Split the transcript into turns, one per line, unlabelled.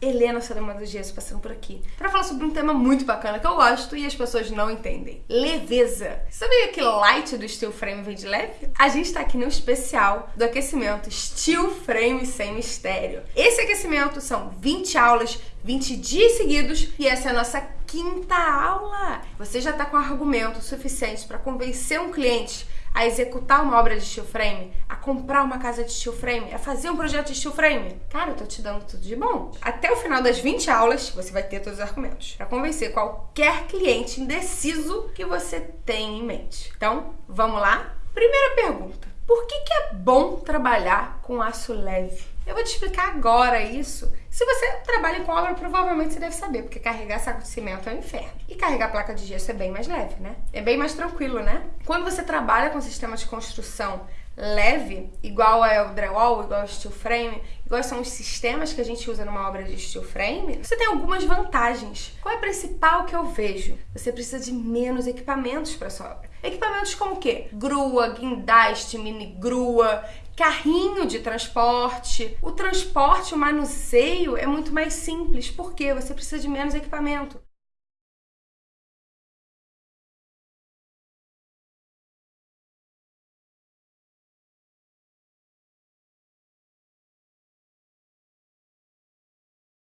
Helena Salomão do Gesso passando por aqui para falar sobre um tema muito bacana que eu gosto e as pessoas não entendem. Leveza. Sabia que light do steel frame vem de leve? A gente tá aqui no especial do aquecimento Steel Frame sem mistério. Esse aquecimento são 20 aulas, 20 dias seguidos e essa é a nossa quinta aula. Você já tá com argumento suficiente para convencer um cliente a executar uma obra de steel frame, a comprar uma casa de steel frame, a fazer um projeto de steel frame. Cara, eu tô te dando tudo de bom. Até o final das 20 aulas, você vai ter todos os argumentos para convencer qualquer cliente indeciso que você tem em mente. Então, vamos lá? Primeira pergunta. Por que, que é bom trabalhar com aço leve? Eu vou te explicar agora isso. Se você trabalha com obra, provavelmente você deve saber, porque carregar saco de cimento é um inferno. E carregar placa de gesso é bem mais leve, né? É bem mais tranquilo, né? Quando você trabalha com sistema de construção leve, igual é o drywall, igual ao steel frame, igual são os sistemas que a gente usa numa obra de steel frame, você tem algumas vantagens. Qual é a principal que eu vejo? Você precisa de menos equipamentos para sua obra. Equipamentos como o quê? Grua, guindaste, mini grua, carrinho de transporte. O transporte, o manuseio é muito mais simples, porque você precisa de menos equipamento.